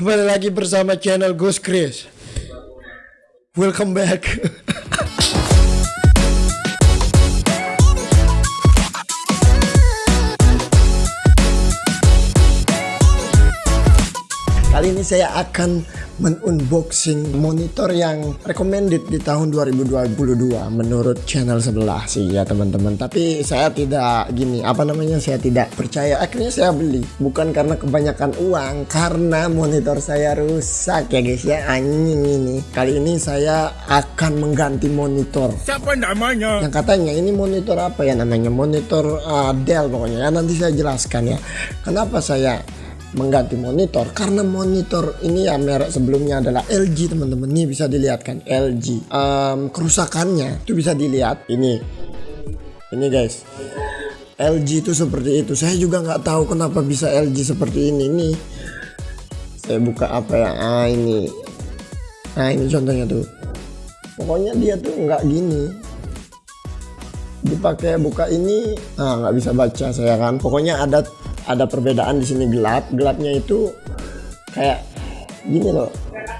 Kembali lagi bersama channel Ghost Chris. Welcome back. Kali ini saya akan menunboxing monitor yang recommended di tahun 2022 menurut channel sebelah sih ya teman-teman. Tapi saya tidak gini, apa namanya? Saya tidak percaya. Akhirnya saya beli bukan karena kebanyakan uang, karena monitor saya rusak ya guys ya. Anjing ini. Kali ini saya akan mengganti monitor. Siapa namanya? Yang katanya ini monitor apa ya namanya? Monitor uh, Dell pokoknya. Ya, nanti saya jelaskan ya. Kenapa saya mengganti monitor. Karena monitor ini ya merek sebelumnya adalah LG teman-teman. Ini bisa dilihat kan LG um, kerusakannya itu bisa dilihat ini. Ini guys. LG itu seperti itu. Saya juga nggak tahu kenapa bisa LG seperti ini nih saya buka apa ya? Ah ini. Nah ini contohnya tuh. Pokoknya dia tuh nggak gini. Dipakai buka ini. Ah nggak bisa baca saya kan. Pokoknya ada ada perbedaan di sini. Gelap gelapnya itu kayak gini loh.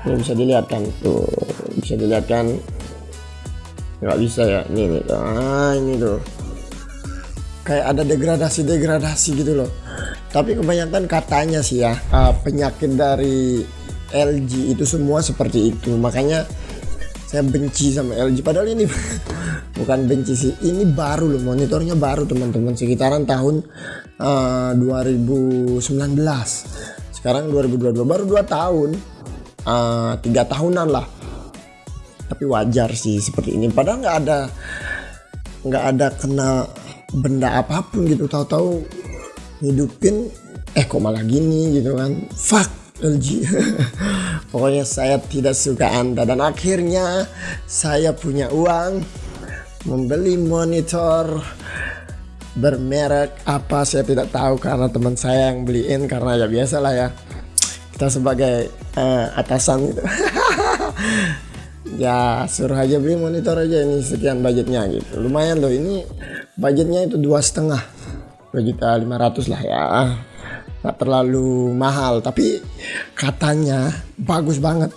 Ini bisa dilihat kan tuh. Bisa dilihat kan nggak bisa ya? Ini nih ah ini tuh. Kayak ada degradasi degradasi gitu loh. Tapi kebanyakan katanya sih ya uh, penyakit dari LG itu semua seperti itu. Makanya saya benci sama LG padahal ini bukan benci sih. Ini baru loh monitornya baru teman-teman. Sekitaran tahun uh, eh, 2019 sekarang 2022 baru 2 tahun. Uh, tiga tahunan lah. Tapi wajar sih seperti ini. Padahal nggak ada nggak ada kena benda apa pun gitu. Tahu-tahu hidupin eh kok malah gini gitu kan. Fuck LG pokoknya saya tidak suka anda. Dan akhirnya saya punya uang membeli monitor bermerek apa saya tidak tahu karena teman saya yang beliin karena ya biasa lah ya. Kita sebagai uh, atasan gitu ya suruh aja beli monitor aja ini sekian budgetnya gitu. Lumayan loh ini budgetnya itu dua setengah. Dua juta lima ratus lah ya. Nggak terlalu mahal tapi katanya bagus banget.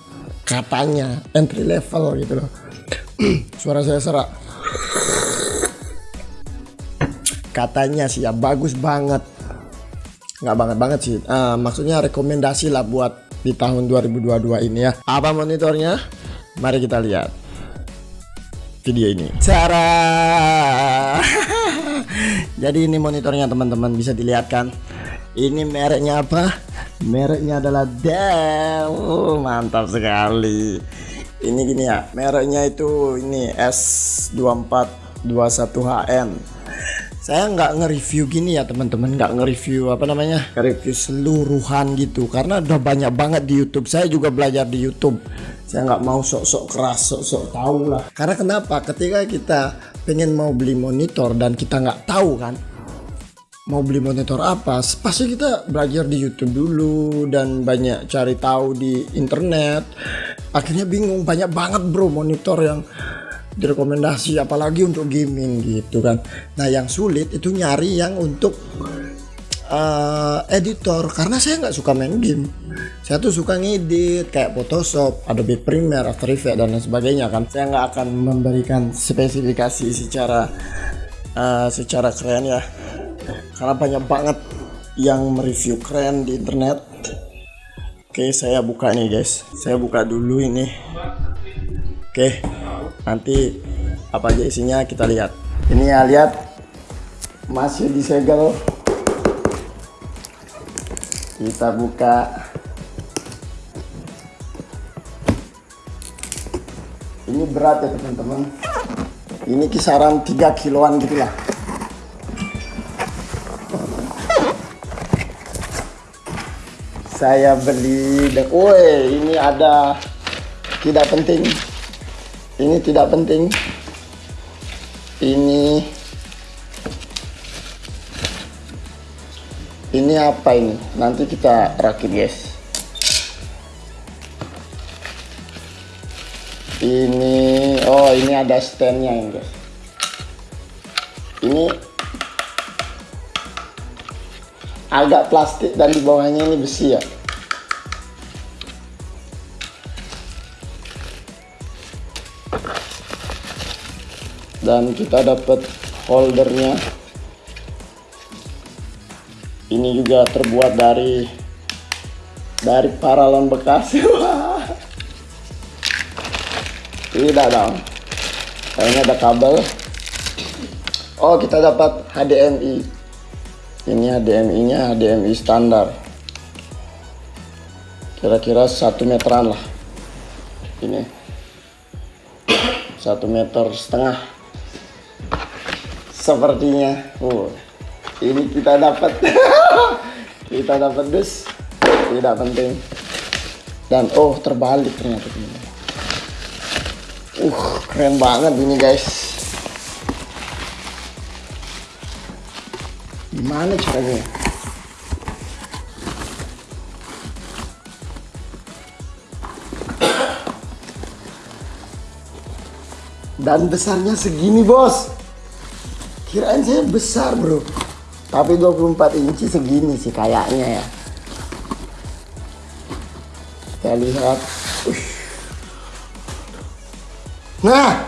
Katanya entry level gitu loh. Suara saya serak katanya sih ya bagus banget. Nggak banget banget sih. Uh, maksudnya rekomendasi lah buat di tahun 2022 ini ya. Apa monitornya? Mari kita lihat video ini. Cara jadi ini monitornya teman-teman bisa dilihat kan ini mereknya apa? Mereknya adalah Dell. Oh, mantap sekali. Ini gini ya, mereknya itu ini S2421HN. Saya nggak nge-review gini ya teman-teman, nggak nge-review apa namanya, nge-review seluruhan gitu, karena udah banyak banget di YouTube. Saya juga belajar di YouTube. Saya nggak mau sok-sok keras, sok-sok tahu lah. Karena kenapa? Ketika kita pengen mau beli monitor dan kita nggak tahu kan, mau beli monitor apa pasti kita belajar di YouTube dulu dan banyak cari tahu di internet. Akhirnya bingung banyak banget bro monitor yang direkomendasi apalagi untuk gaming gitu kan. Nah yang sulit itu nyari yang untuk uh, editor karena saya nggak suka main game. Saya tuh suka ngedit kayak Photoshop, Adobe Premiere, After Effects dan lain sebagainya kan. Saya nggak akan memberikan spesifikasi secara uh, secara keren ya karena banyak banget yang mereview keren di internet. Oke saya buka nih guys. Saya buka dulu ini. Oke nanti apa aja isinya kita lihat. Ini ya lihat. Masih disegel. Kita buka. Ini berat ya teman-teman. Ini kisaran 3 kiloan gitu saya beli woi ini ada tidak penting. Ini tidak penting. Ini ini apa ini? Nanti kita rakit guys. Ini oh ini ada standnya ini guys. Ini agak plastik dan di bawahnya ini besi ya. Dan kita dapat holdernya. Ini juga terbuat dari dari paralon bekas. Tidak dong. Kayaknya ada kabel. Oh kita dapat HDMI ini HDMI nya HDMI standar. Kira-kira satu meteran lah. Ini. Satu meter setengah. Sepertinya. Oh ini kita dapat. Kita dapat dus. Tidak penting. Dan oh terbalik ternyata. Ini uh keren banget ini guys gimana caranya? Dan besarnya segini bos. Kirain saya besar bro. Tapi 24 inci segini sih kayaknya ya. Kita lihat. Nah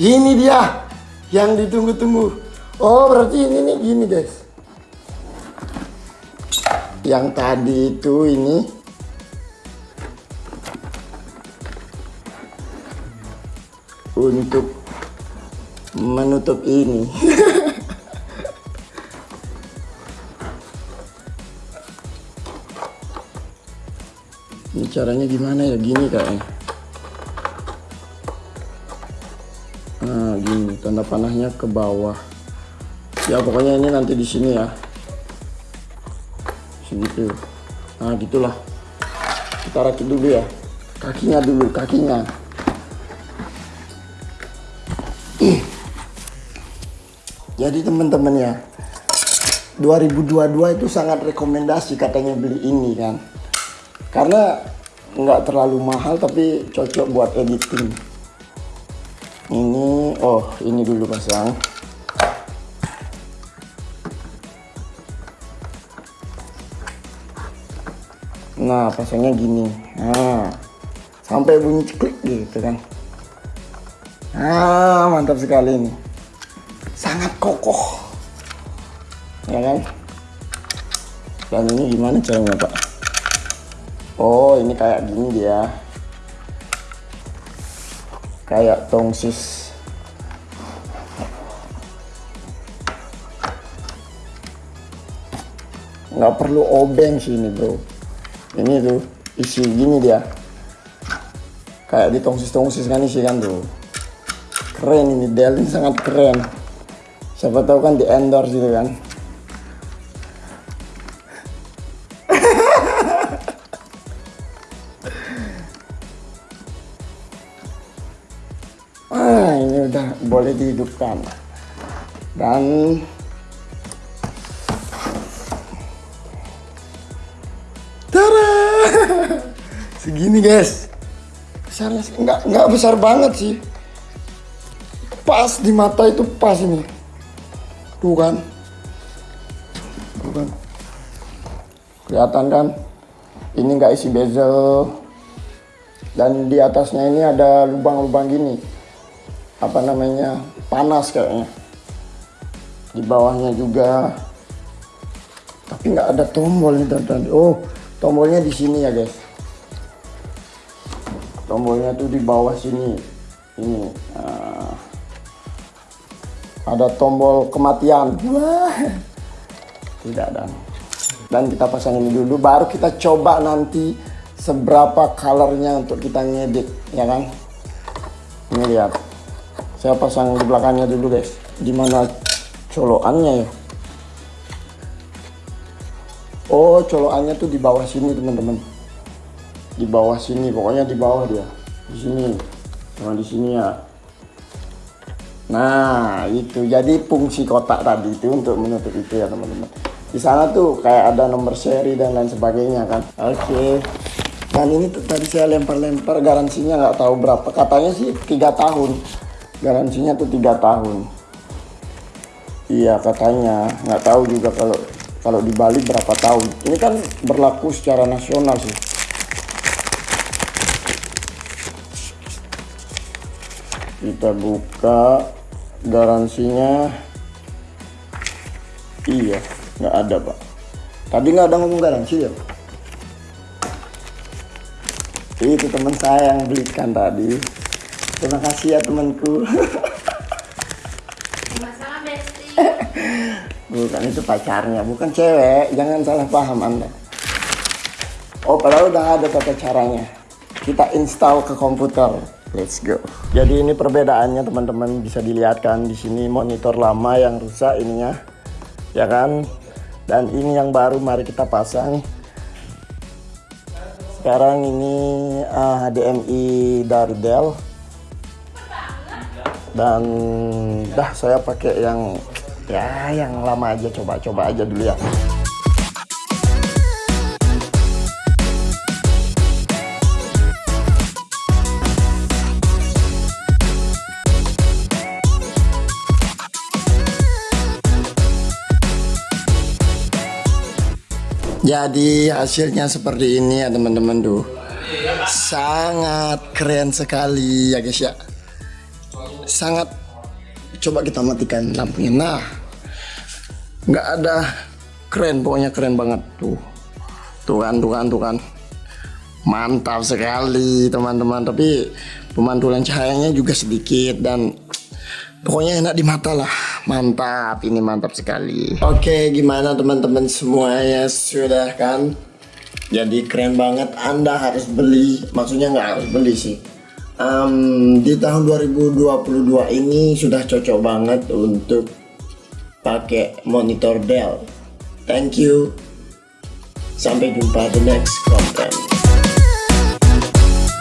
ini dia yang ditunggu-tunggu. Oh berarti ini nih gini guys yang tadi itu ini. Untuk menutup ini. Ini caranya gimana ya? Gini kayaknya. Nah gini tanda panahnya ke bawah. Ya pokoknya ini nanti di sini ya segitu nah gitulah. Kita rakit dulu ya. Kakinya dulu kakinya. Jadi teman-teman ya 2022 itu sangat rekomendasi katanya beli ini kan. Karena nggak terlalu mahal tapi cocok buat editing. Ini oh ini dulu pasang nah pasangnya gini. Nah sampai bunyi ceklik gitu kan. Ah mantap sekali ini. Sangat kokoh. Ya kan? Dan ini gimana caranya pak? Oh ini kayak gini dia. Kayak tongsis. Nggak perlu obeng sih ini bro ini tuh isi gini dia. Kayak di tongsis-tongsis kan isi kan tuh. Keren ini Dell ini sangat keren. Siapa tahu kan di endorse gitu kan. Boleh dihidupkan. Dan segini guys. Besarnya nggak nggak besar banget sih. Pas di mata itu pas ini. Tuh kan. Tuh kan. Kelihatan kan? Ini nggak isi bezel. Dan di atasnya ini ada lubang-lubang gini. Apa namanya? Panas kayaknya. Di bawahnya juga. Tapi nggak ada tombol nih tadi oh tombolnya di sini ya guys tombolnya tuh di bawah sini. Ini uh, ada tombol kematian. Wah. Tidak ada. Dan kita pasang ini dulu baru kita coba nanti seberapa colornya untuk kita ngedit ya kan? Ini lihat. Saya pasang di belakangnya dulu guys. Di mana colokannya ya? Oh colokannya tuh di bawah sini teman-teman di bawah sini pokoknya di bawah dia. Di sini. Sama di sini ya. Nah itu. Jadi fungsi kotak tadi itu untuk menutup itu ya teman-teman. Di sana tuh kayak ada nomor seri dan lain sebagainya kan? Oke. Okay. dan ini tuh tadi saya lempar-lempar garansinya nggak tahu berapa. Katanya sih tiga tahun. Garansinya tuh tiga tahun. Iya katanya. Nggak tahu juga kalau kalau di Bali berapa tahun. Ini kan berlaku secara nasional sih kita buka garansinya. Iya nggak ada pak. Tadi nggak ada ngomong garansi ya? Itu teman saya yang belikan tadi. Terima kasih ya temanku. Bukan itu pacarnya bukan cewek. Jangan salah paham anda. Oh padahal udah ada tata caranya. Kita install ke komputer let's go. Jadi ini perbedaannya teman-teman bisa dilihat kan di sini monitor lama yang rusak ininya ya kan? Dan ini yang baru mari kita pasang. Sekarang ini ah, HDMI dari Dell dan dah saya pakai yang ya yang lama aja. Coba-coba aja dulu ya jadi hasilnya seperti ini ya teman-teman. Tuh sangat keren sekali ya guys ya. Sangat coba kita matikan lampunya. Nah nggak ada. Keren pokoknya keren banget. Tuh tuh kan tuh kan tuh kan. Mantap sekali teman-teman. Tapi pemantulan cahayanya juga sedikit dan pokoknya enak di mata lah. Mantap ini mantap sekali. Oke gimana teman-teman semuanya? Sudah kan? Jadi keren banget. Anda harus beli. Maksudnya nggak harus beli sih. Um, di tahun 2022 ini sudah cocok banget untuk pakai monitor Dell. Thank you. Sampai jumpa di next content.